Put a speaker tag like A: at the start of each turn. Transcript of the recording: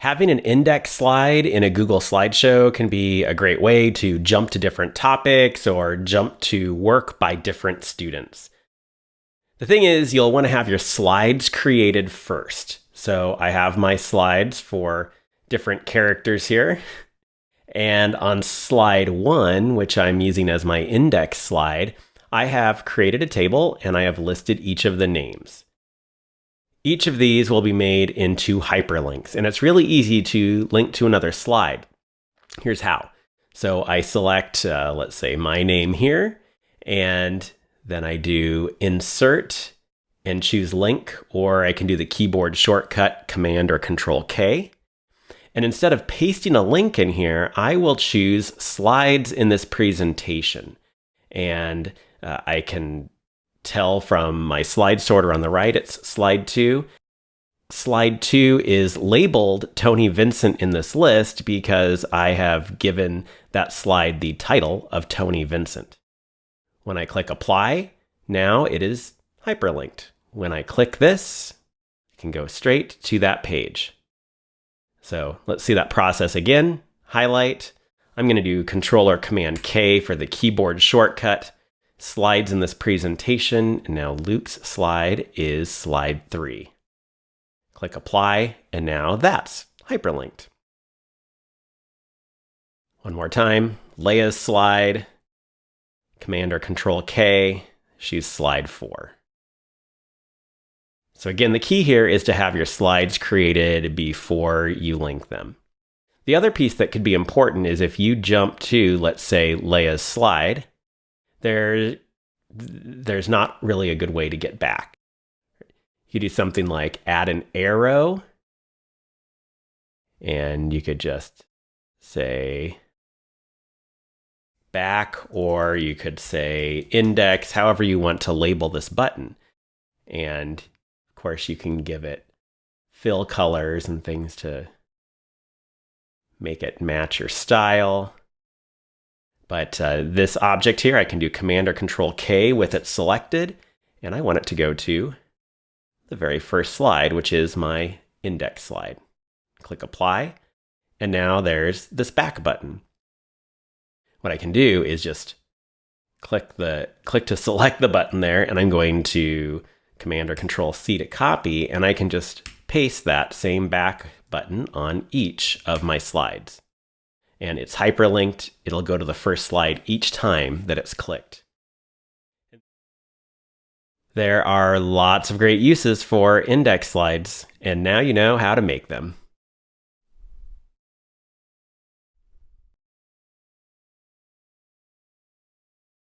A: Having an index slide in a Google slideshow can be a great way to jump to different topics or jump to work by different students. The thing is, you'll want to have your slides created first. So I have my slides for different characters here. And on slide one, which I'm using as my index slide, I have created a table and I have listed each of the names. Each of these will be made into hyperlinks, and it's really easy to link to another slide. Here's how. So I select, uh, let's say, my name here, and then I do insert and choose link, or I can do the keyboard shortcut Command or Control K. And instead of pasting a link in here, I will choose slides in this presentation. And uh, I can tell from my slide sorter on the right, it's slide two. Slide two is labeled Tony Vincent in this list because I have given that slide the title of Tony Vincent. When I click apply, now it is hyperlinked. When I click this, I can go straight to that page. So let's see that process again. Highlight. I'm going to do Control or Command K for the keyboard shortcut slides in this presentation. And now Luke's slide is slide three. Click apply, and now that's hyperlinked. One more time, Leia's slide, Command or Control K, she's slide four. So again, the key here is to have your slides created before you link them. The other piece that could be important is if you jump to, let's say, Leia's slide, there, there's not really a good way to get back. You do something like add an arrow, and you could just say back, or you could say index, however you want to label this button. And of course, you can give it fill colors and things to make it match your style. But uh, this object here, I can do Command or Control K with it selected, and I want it to go to the very first slide, which is my index slide. Click Apply, and now there's this back button. What I can do is just click the click to select the button there, and I'm going to Command or Control C to copy, and I can just paste that same back button on each of my slides and it's hyperlinked. It'll go to the first slide each time that it's clicked. There are lots of great uses for index slides, and now you know how to make them.